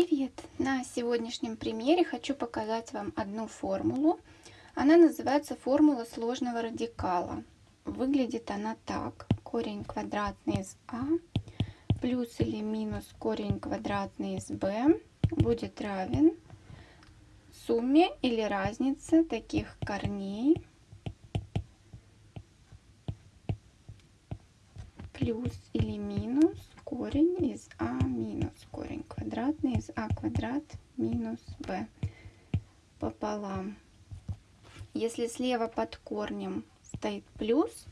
Привет! На сегодняшнем примере хочу показать вам одну формулу. Она называется формула сложного радикала. Выглядит она так. Корень квадратный из а плюс или минус корень квадратный из b будет равен сумме или разнице таких корней плюс или минус корень из а минус корень квадратный из а квадрат минус b пополам. Если слева под корнем стоит плюс,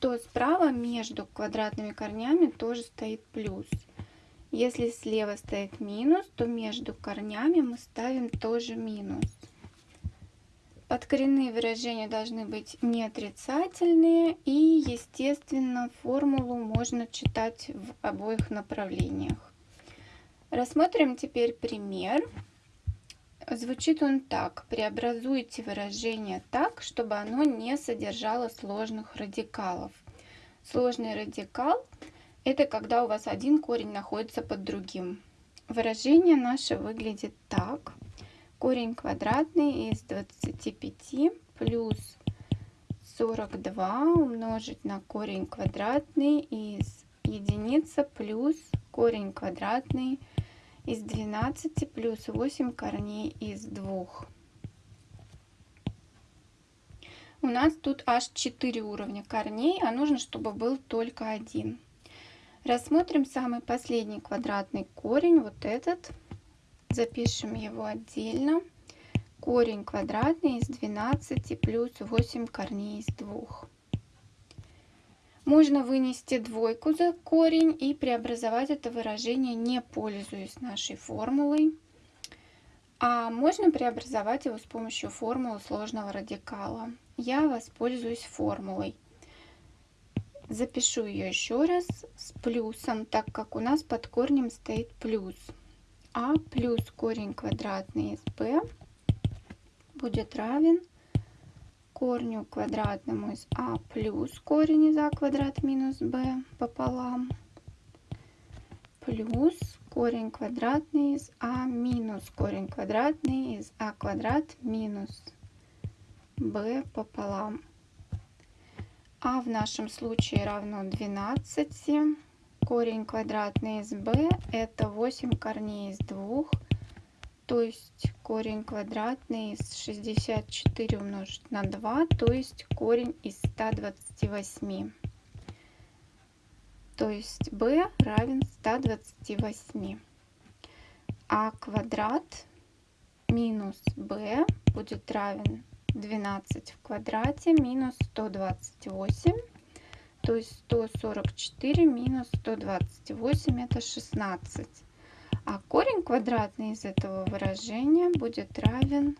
то справа между квадратными корнями тоже стоит плюс. Если слева стоит минус, то между корнями мы ставим тоже минус. Подкоренные выражения должны быть не отрицательные и, естественно, формулу можно читать в обоих направлениях. Рассмотрим теперь пример. Звучит он так. Преобразуйте выражение так, чтобы оно не содержало сложных радикалов. Сложный радикал – это когда у вас один корень находится под другим. Выражение наше выглядит так корень квадратный из 25 плюс 42 умножить на корень квадратный из единица плюс корень квадратный из 12 плюс 8 корней из 2. У нас тут аж 4 уровня корней, а нужно, чтобы был только один. Рассмотрим самый последний квадратный корень, вот этот. Запишем его отдельно. Корень квадратный из 12 плюс 8 корней из 2. Можно вынести двойку за корень и преобразовать это выражение, не пользуясь нашей формулой. А можно преобразовать его с помощью формулы сложного радикала. Я воспользуюсь формулой. Запишу ее еще раз с плюсом, так как у нас под корнем стоит плюс а плюс корень квадратный из b будет равен корню квадратному из а плюс корень из а квадрат минус b пополам плюс корень квадратный из а минус корень квадратный из а квадрат минус b пополам. а в нашем случае равно 12 корень квадратный из b это 8 корней из 2 то есть корень квадратный из 64 умножить на 2 то есть корень из 128 то есть b равен 128 а квадрат минус b будет равен 12 в квадрате минус 128 то есть 144 минус 128 это 16. А корень квадратный из этого выражения будет равен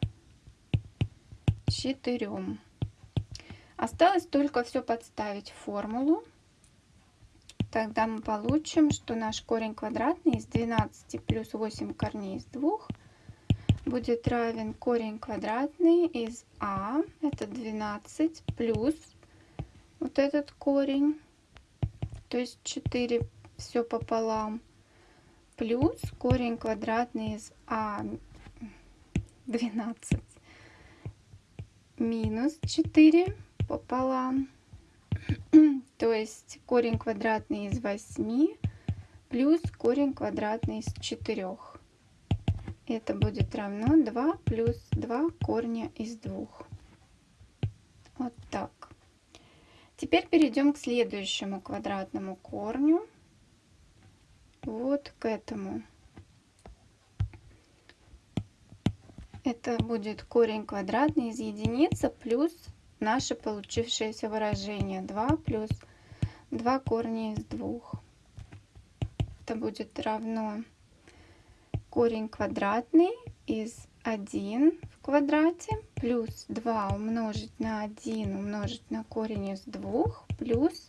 4. Осталось только все подставить в формулу. Тогда мы получим, что наш корень квадратный из 12 плюс 8 корней из 2 будет равен корень квадратный из а, это 12, плюс вот этот корень, то есть 4 все пополам, плюс корень квадратный из а 12 минус 4 пополам, то есть корень квадратный из 8 плюс корень квадратный из 4. Это будет равно 2 плюс 2 корня из 2. Вот так. Теперь перейдем к следующему квадратному корню. Вот к этому. Это будет корень квадратный из единицы плюс наше получившееся выражение 2 плюс 2 корня из 2. Это будет равно корень квадратный из 1 в квадрате плюс 2 умножить на 1 умножить на корень из 2 плюс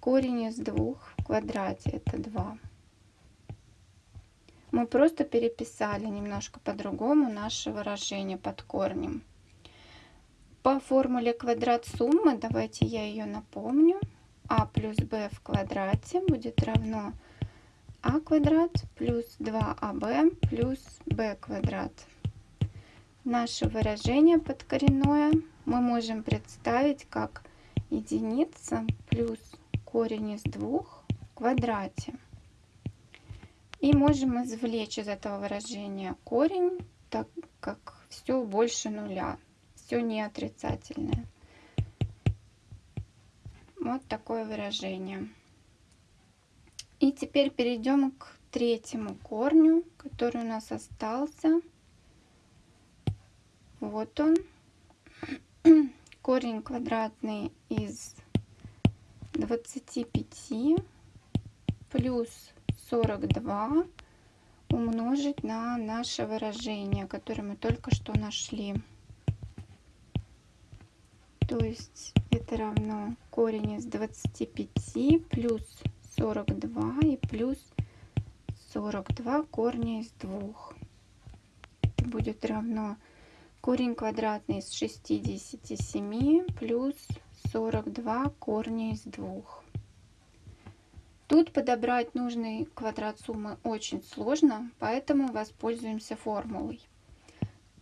корень из 2 в квадрате это 2. Мы просто переписали немножко по-другому наше выражение под корнем. По формуле квадрат суммы, давайте я ее напомню. а плюс b в квадрате будет равно 2а квадрат плюс 2аб плюс b квадрат. Наше выражение подкоренное мы можем представить как единица плюс корень из двух в квадрате. И можем извлечь из этого выражения корень, так как все больше нуля, все не отрицательное. Вот такое выражение. И теперь перейдем к третьему корню, который у нас остался. Вот он. Корень квадратный из 25 плюс 42 умножить на наше выражение, которое мы только что нашли. То есть это равно корень из 25 плюс 42 и плюс 42 корня из 2. Это будет равно корень квадратный из 67 плюс 42 корня из 2. Тут подобрать нужный квадрат суммы очень сложно, поэтому воспользуемся формулой.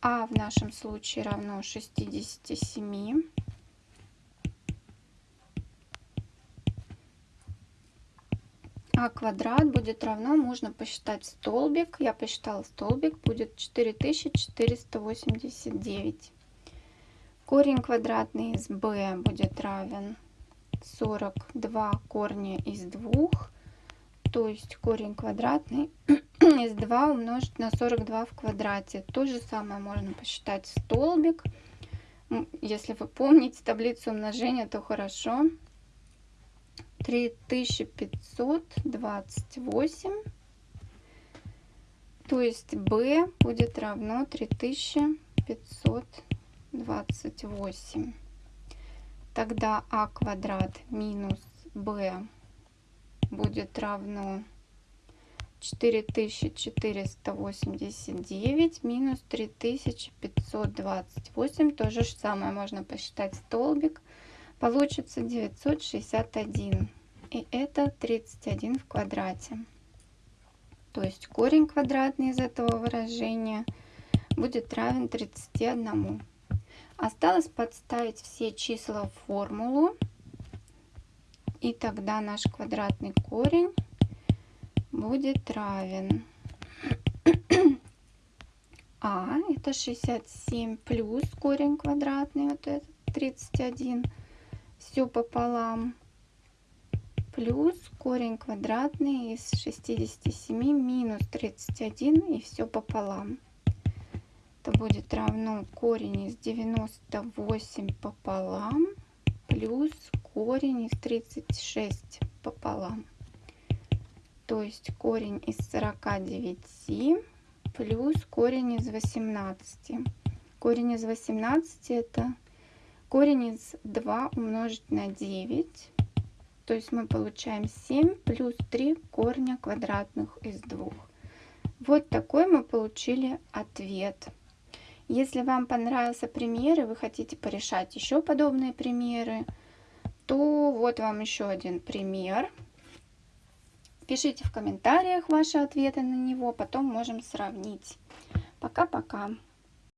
А в нашем случае равно 67 а квадрат будет равно, можно посчитать столбик. Я посчитала столбик, будет 4489. Корень квадратный из b будет равен 42 корня из 2. То есть корень квадратный из 2 умножить на 42 в квадрате. То же самое можно посчитать столбик. Если вы помните таблицу умножения, то хорошо. 3528. То есть b будет равно 3528. Тогда а квадрат минус b будет равно 4489 минус 3528. То же самое можно посчитать столбик получится 961. И это 31 в квадрате. То есть корень квадратный из этого выражения будет равен 31. Осталось подставить все числа в формулу. И тогда наш квадратный корень будет равен а это 67 плюс корень квадратный вот этот 31 все пополам плюс корень квадратный из 67 минус 31 и все пополам. Это будет равно корень из 98 пополам плюс корень из 36 пополам. То есть корень из 49 плюс корень из 18. Корень из 18 это корень из 2 умножить на 9. То есть мы получаем 7 плюс 3 корня квадратных из 2. Вот такой мы получили ответ. Если вам понравился пример и вы хотите порешать еще подобные примеры, то вот вам еще один пример. Пишите в комментариях ваши ответы на него, потом можем сравнить. Пока-пока.